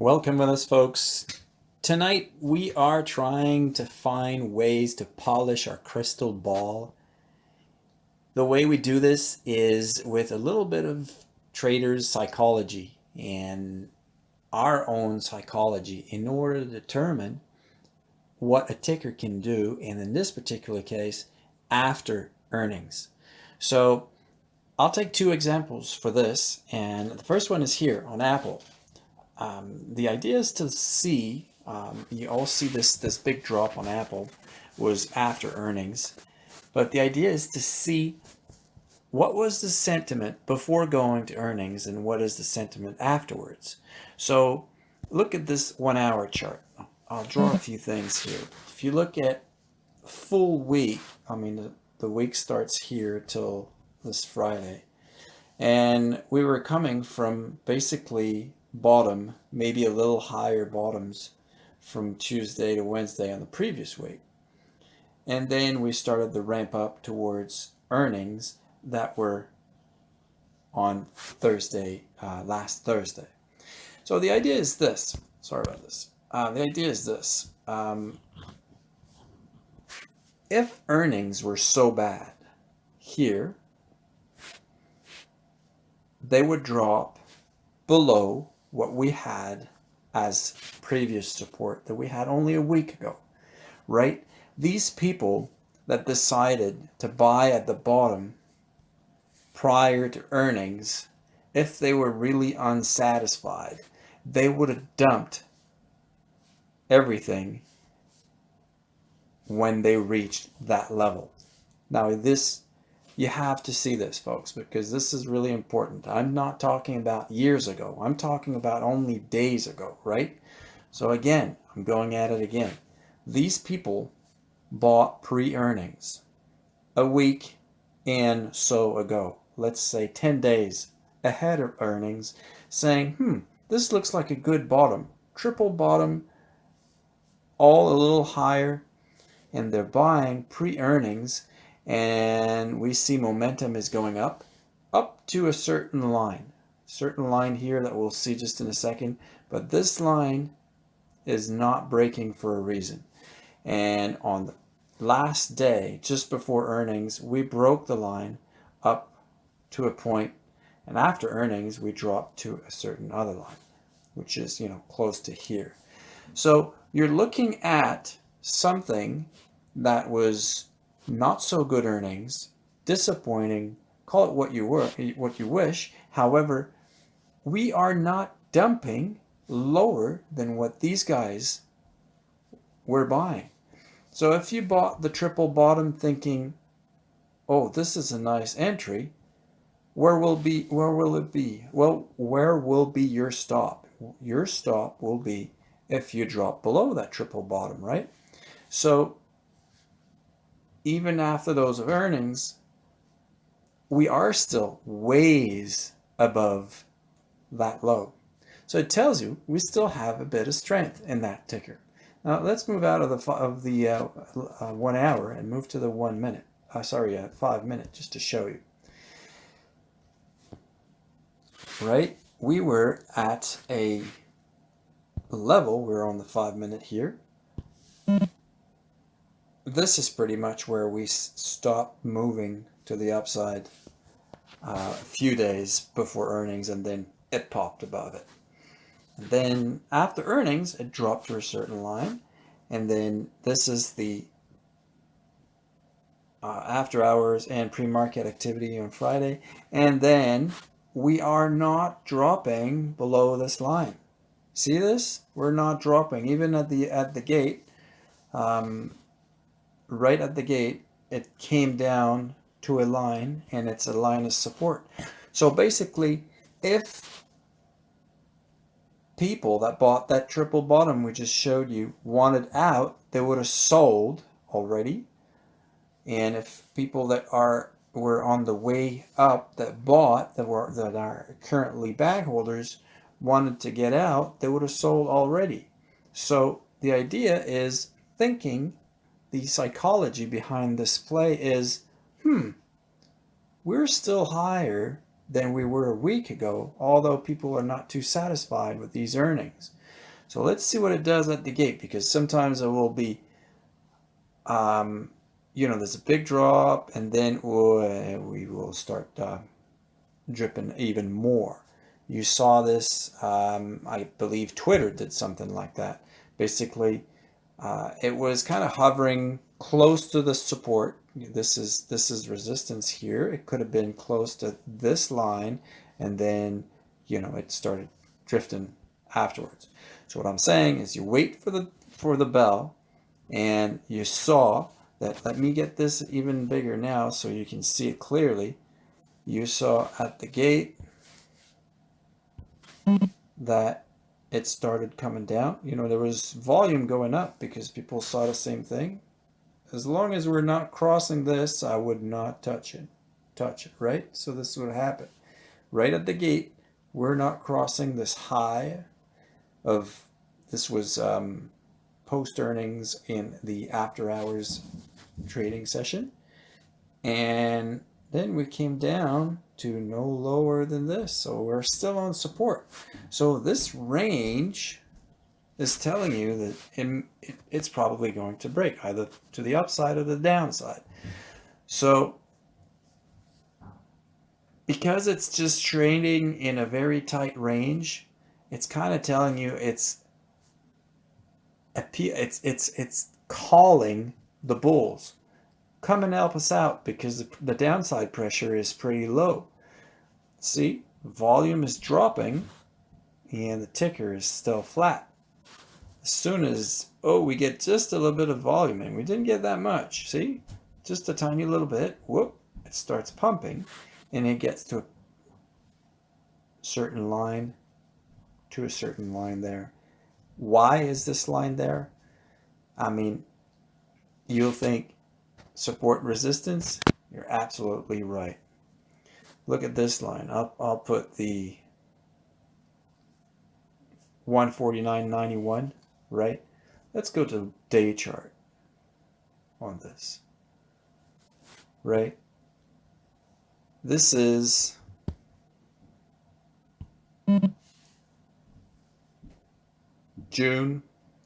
Welcome with us, folks. Tonight, we are trying to find ways to polish our crystal ball. The way we do this is with a little bit of traders psychology and our own psychology in order to determine what a ticker can do, and in this particular case, after earnings. So I'll take two examples for this, and the first one is here on Apple. Um, the idea is to see, um, you all see this, this big drop on Apple was after earnings, but the idea is to see what was the sentiment before going to earnings and what is the sentiment afterwards. So look at this one hour chart. I'll draw a few things here. If you look at full week, I mean, the, the week starts here till this Friday. And we were coming from basically bottom, maybe a little higher bottoms from Tuesday to Wednesday on the previous week. And then we started the ramp up towards earnings that were on Thursday, uh, last Thursday. So the idea is this, sorry about this. Uh, the idea is this, um, if earnings were so bad here, they would drop below what we had as previous support that we had only a week ago, right? These people that decided to buy at the bottom prior to earnings, if they were really unsatisfied, they would have dumped everything when they reached that level. Now this you have to see this, folks, because this is really important. I'm not talking about years ago. I'm talking about only days ago, right? So again, I'm going at it again. These people bought pre-earnings a week and so ago. Let's say 10 days ahead of earnings saying, hmm, this looks like a good bottom. Triple bottom, all a little higher, and they're buying pre-earnings and we see momentum is going up, up to a certain line. Certain line here that we'll see just in a second, but this line is not breaking for a reason. And on the last day, just before earnings, we broke the line up to a point, and after earnings, we dropped to a certain other line, which is, you know, close to here. So you're looking at something that was not so good earnings, disappointing, call it what you were, what you wish. However, we are not dumping lower than what these guys were buying. So if you bought the triple bottom thinking, oh, this is a nice entry, where will be where will it be? Well, where will be your stop? Your stop will be if you drop below that triple bottom, right? So even after those earnings, we are still ways above that low. So it tells you we still have a bit of strength in that ticker. Now let's move out of the of the uh, uh, one hour and move to the one minute. Uh, sorry, uh, five minute, just to show you. Right, we were at a level. We're on the five minute here this is pretty much where we stop moving to the upside uh, a few days before earnings and then it popped above it. And then after earnings, it dropped to a certain line. And then this is the uh, after hours and pre-market activity on Friday. And then we are not dropping below this line. See this? We're not dropping even at the at the gate. Um, right at the gate, it came down to a line and it's a line of support. So basically, if people that bought that triple bottom we just showed you wanted out, they would have sold already. And if people that are were on the way up that bought that were that are currently bag holders wanted to get out, they would have sold already. So the idea is thinking the psychology behind this play is, hmm, we're still higher than we were a week ago, although people are not too satisfied with these earnings. So let's see what it does at the gate because sometimes it will be, um, you know, there's a big drop and then we'll, we will start uh, dripping even more. You saw this, um, I believe Twitter did something like that. Basically, uh, it was kind of hovering close to the support. This is this is resistance here. It could have been close to this line, and then you know it started drifting afterwards. So what I'm saying is, you wait for the for the bell, and you saw that. Let me get this even bigger now so you can see it clearly. You saw at the gate that it started coming down. You know, there was volume going up because people saw the same thing. As long as we're not crossing this, I would not touch it. Touch it, right? So this would happen. Right at the gate, we're not crossing this high of, this was um, post earnings in the after hours trading session. And then we came down to no lower than this. So we're still on support. So this range is telling you that it, it, it's probably going to break either to the upside or the downside. So because it's just trading in a very tight range, it's kind of telling you it's it's it's it's calling the bulls come and help us out because the downside pressure is pretty low. See, volume is dropping and the ticker is still flat. As soon as, oh, we get just a little bit of volume and we didn't get that much. See, just a tiny little bit. Whoop, it starts pumping and it gets to a certain line to a certain line there. Why is this line there? I mean, you'll think support resistance, you're absolutely right. Look at this line. I'll, I'll put the 149.91, right? Let's go to day chart on this, right? This is June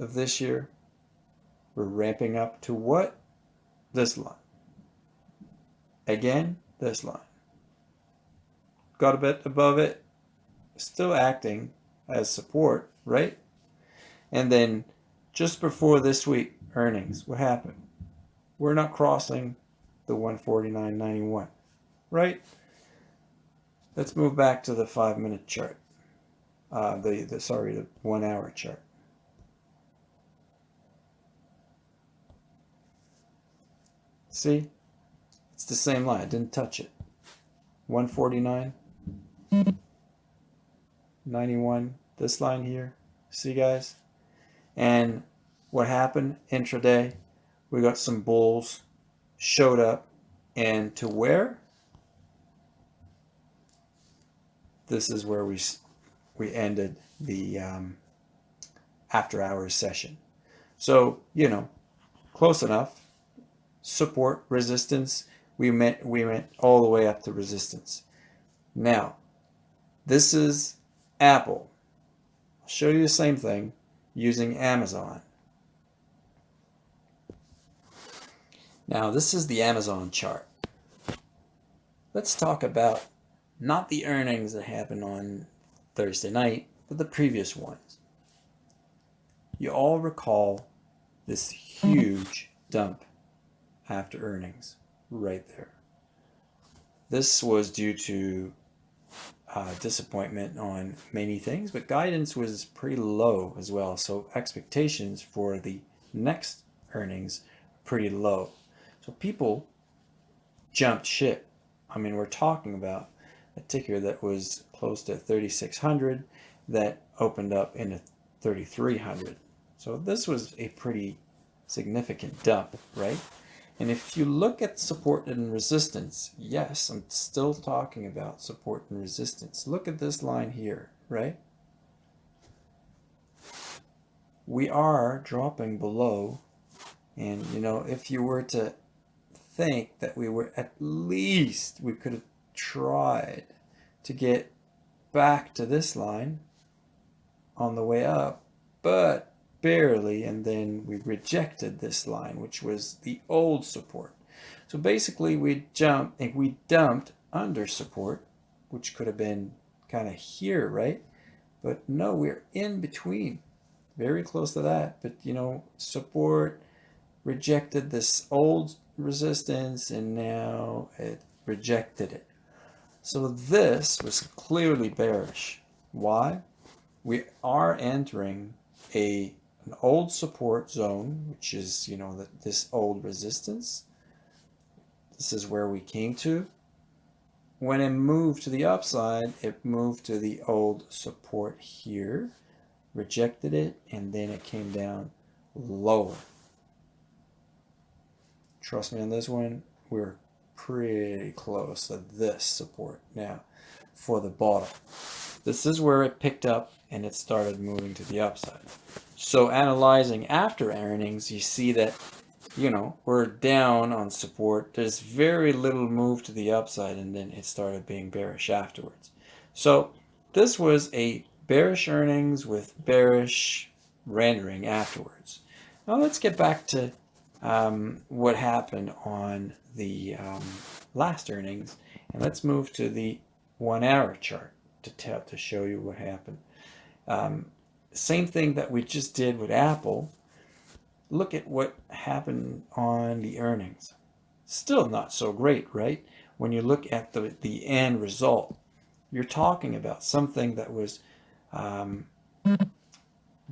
of this year. We're ramping up to what? This line. Again, this line. Got a bit above it, still acting as support, right? And then just before this week earnings, what happened? We're not crossing the 149.91, right? Let's move back to the five minute chart. Uh, the, the, sorry, the one hour chart. See? It's the same line. I didn't touch it. 149. 91. This line here. See, guys? And what happened intraday? We got some bulls showed up. And to where? This is where we we ended the um, after hours session. So, you know, close enough support, resistance, we went, we went all the way up to resistance. Now, this is Apple. I'll show you the same thing using Amazon. Now, this is the Amazon chart. Let's talk about not the earnings that happened on Thursday night, but the previous ones. You all recall this huge dump after earnings right there. This was due to uh, disappointment on many things, but guidance was pretty low as well. So expectations for the next earnings pretty low. So people jumped ship. I mean, we're talking about a ticker that was close to 3,600 that opened up in a 3,300. So this was a pretty significant dump, right? And if you look at support and resistance, yes, I'm still talking about support and resistance. Look at this line here, right? We are dropping below. And, you know, if you were to think that we were at least, we could have tried to get back to this line on the way up, but barely, and then we rejected this line, which was the old support. So basically we jumped, and we dumped under support, which could have been kind of here, right? But no, we're in between, very close to that. But you know, support rejected this old resistance and now it rejected it. So this was clearly bearish. Why? We are entering a an old support zone, which is, you know, the, this old resistance. This is where we came to. When it moved to the upside, it moved to the old support here, rejected it, and then it came down lower. Trust me on this one, we're pretty close to this support now for the bottom. This is where it picked up and it started moving to the upside. So analyzing after earnings, you see that, you know, we're down on support. There's very little move to the upside and then it started being bearish afterwards. So this was a bearish earnings with bearish rendering afterwards. Now let's get back to um, what happened on the um, last earnings and let's move to the one hour chart to tell to show you what happened. Um, same thing that we just did with Apple. Look at what happened on the earnings. Still not so great, right? When you look at the, the end result, you're talking about something that was um,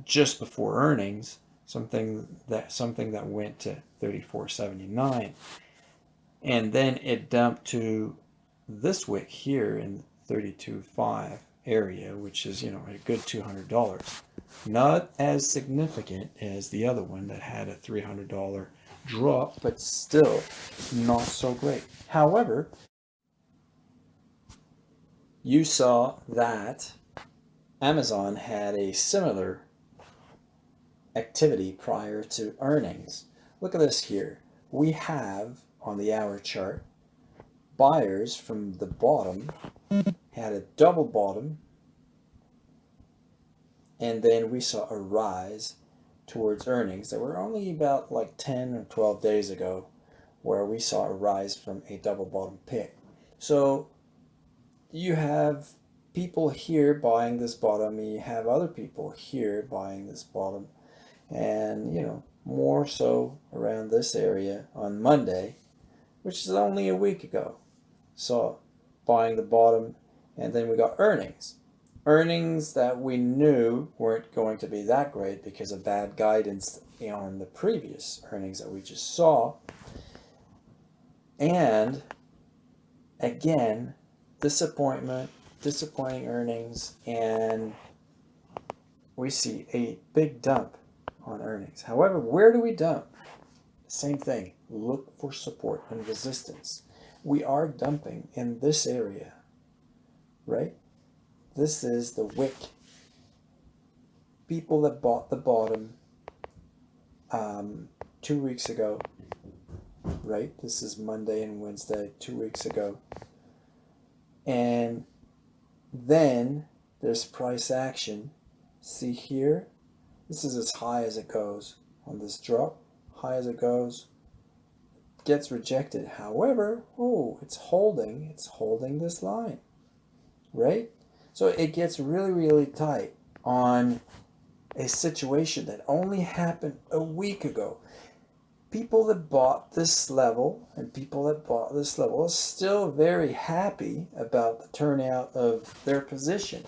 just before earnings, something that something that went to 34.79, and then it dumped to this wick here in 32.5 area, which is, you know, a good $200. Not as significant as the other one that had a $300 drop, but still not so great. However, you saw that Amazon had a similar activity prior to earnings. Look at this here. We have on the hour chart buyers from the bottom had a double bottom and then we saw a rise towards earnings that were only about like 10 or 12 days ago where we saw a rise from a double bottom pick. So you have people here buying this bottom, you have other people here buying this bottom, and you know, more so around this area on Monday, which is only a week ago. So buying the bottom, and then we got earnings earnings that we knew weren't going to be that great because of bad guidance on the previous earnings that we just saw. And again, disappointment, disappointing earnings, and we see a big dump on earnings. However, where do we dump? Same thing, look for support and resistance. We are dumping in this area, right? This is the wick. People that bought the bottom um, two weeks ago, right? This is Monday and Wednesday, two weeks ago. And then there's price action. See here? This is as high as it goes on this drop. High as it goes. Gets rejected. However, oh, it's holding. It's holding this line. Right? So it gets really, really tight on a situation that only happened a week ago. People that bought this level and people that bought this level are still very happy about the turnout of their position.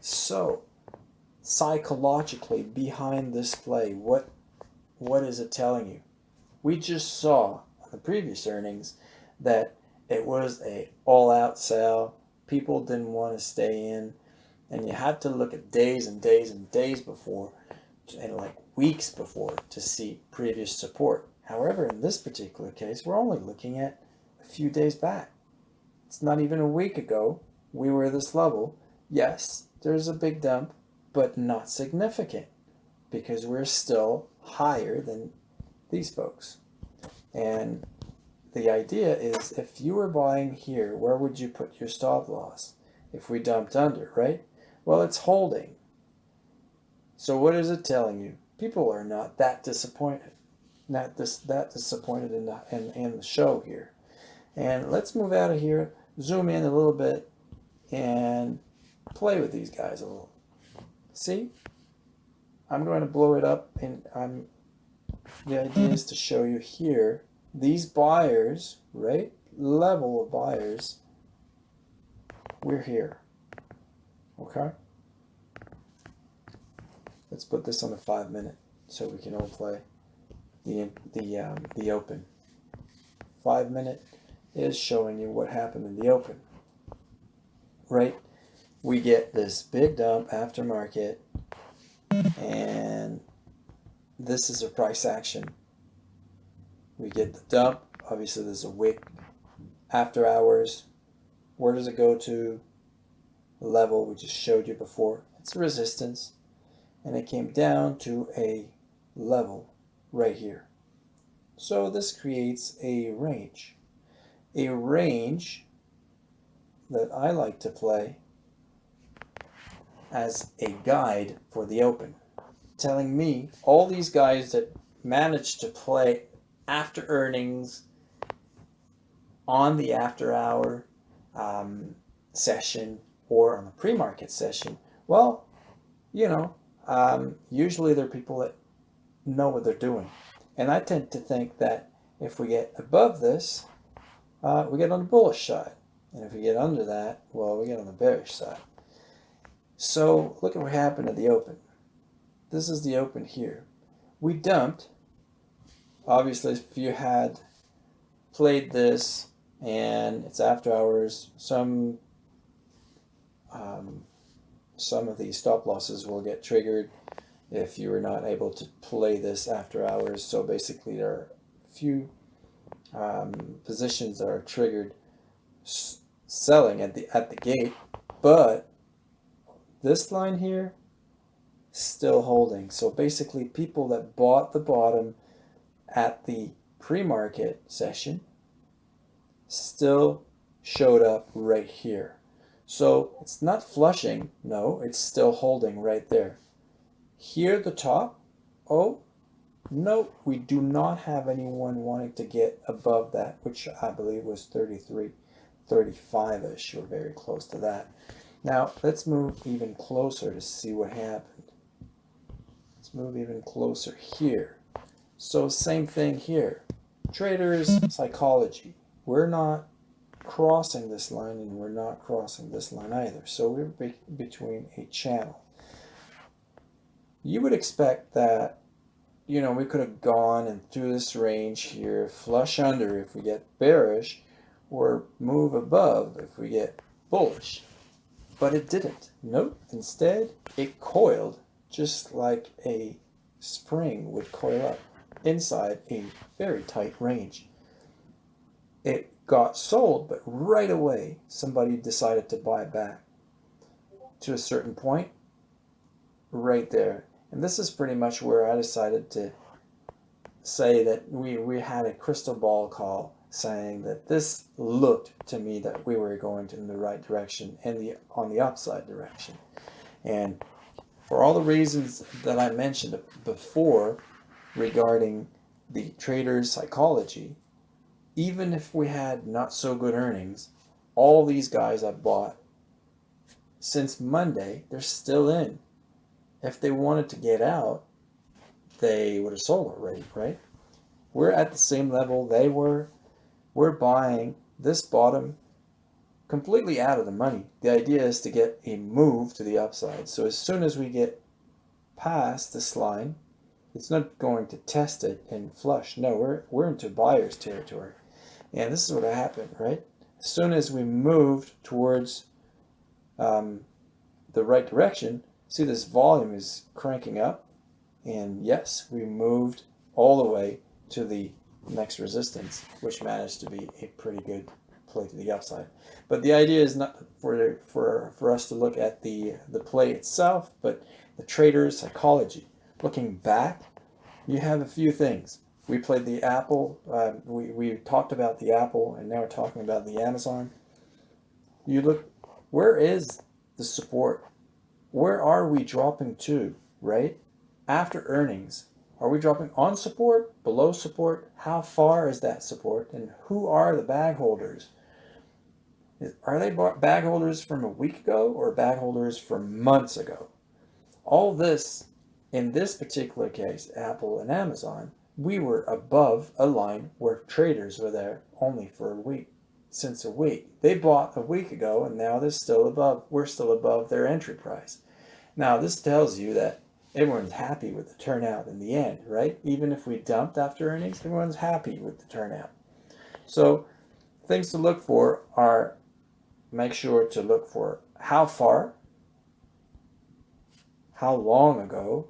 So psychologically behind this play, what what is it telling you? We just saw the previous earnings that it was a all-out sell people didn't want to stay in and you had to look at days and days and days before and like weeks before to see previous support. However, in this particular case, we're only looking at a few days back. It's not even a week ago we were this level. Yes, there's a big dump, but not significant because we're still higher than these folks. And the idea is if you were buying here, where would you put your stop loss? If we dumped under, right? Well, it's holding. So what is it telling you? People are not that disappointed, not this that disappointed in the in, in the show here. And let's move out of here, zoom in a little bit, and play with these guys a little. See? I'm going to blow it up and I'm the idea is to show you here these buyers, right? Level of buyers. We're here. Okay? Let's put this on the five minute so we can all play the the um, the open. Five minute is showing you what happened in the open. Right? We get this big dump aftermarket and this is a price action. We get the dump. Obviously, there's a wick after hours. Where does it go to? The level we just showed you before. It's resistance and it came down to a level right here. So this creates a range. A range that I like to play as a guide for the open, telling me all these guys that managed to play after earnings on the after hour um, session or on the pre-market session, well, you know, um, usually they're people that know what they're doing. And I tend to think that if we get above this, uh, we get on the bullish side. And if we get under that, well, we get on the bearish side. So look at what happened at the open. This is the open here. We dumped. Obviously, if you had played this and it's after hours, some um, some of these stop losses will get triggered if you were not able to play this after hours. So basically there are a few um, positions that are triggered selling at the at the gate, but this line here still holding. So basically people that bought the bottom at the pre-market session still showed up right here. So it's not flushing. No, it's still holding right there. Here the top. Oh, no, we do not have anyone wanting to get above that, which I believe was 33, 35-ish, or very close to that. Now, let's move even closer to see what happened. Let's move even closer here. So same thing here. Traders psychology. We're not crossing this line and we're not crossing this line either. So we're be between a channel. You would expect that, you know, we could have gone and through this range here, flush under if we get bearish, or move above if we get bullish. But it didn't. Nope. Instead, it coiled just like a spring would coil up inside a very tight range. It got sold, but right away somebody decided to buy back to a certain point right there. And this is pretty much where I decided to say that we, we had a crystal ball call saying that this looked to me that we were going in the right direction and the on the upside direction. And for all the reasons that I mentioned before regarding the trader's psychology, even if we had not so good earnings, all these guys I bought since Monday, they're still in. If they wanted to get out, they would have sold already, right? We're at the same level they were. We're buying this bottom completely out of the money. The idea is to get a move to the upside. So as soon as we get past this line, it's not going to test it and flush. No, we're, we're into buyer's territory. And this is what happened, right? As soon as we moved towards um, the right direction, see this volume is cranking up. And yes, we moved all the way to the next resistance, which managed to be a pretty good play to the upside. But the idea is not for, for, for us to look at the, the play itself, but the trader's psychology. Looking back, you have a few things we played the Apple. Uh, we, we talked about the Apple, and now we're talking about the Amazon. You look, where is the support? Where are we dropping to? right? After earnings, are we dropping on support, below support? How far is that support? And who are the bag holders? Are they bag holders from a week ago or bag holders from months ago? All this, in this particular case, Apple and Amazon, we were above a line where traders were there only for a week, since a week. They bought a week ago and now they're still above, we're still above their entry price. Now this tells you that everyone's happy with the turnout in the end, right? Even if we dumped after earnings, everyone's happy with the turnout. So things to look for are make sure to look for how far, how long ago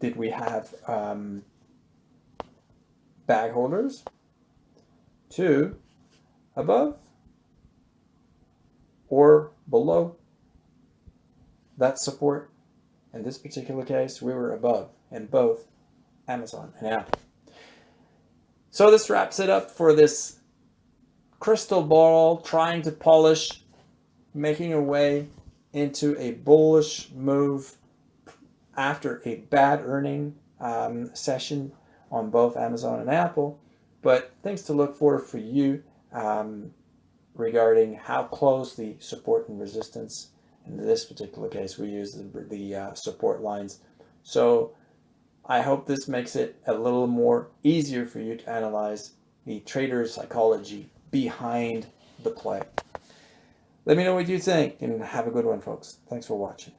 did we have um, bag holders, two, above or below that support. In this particular case, we were above in both Amazon and Apple. So this wraps it up for this crystal ball trying to polish, making a way into a bullish move after a bad earning um, session on both Amazon and Apple. But things to look for for you um, regarding how close the support and resistance. In this particular case, we use the, the uh, support lines. So I hope this makes it a little more easier for you to analyze the trader psychology behind the play. Let me know what you think and have a good one, folks. Thanks for watching.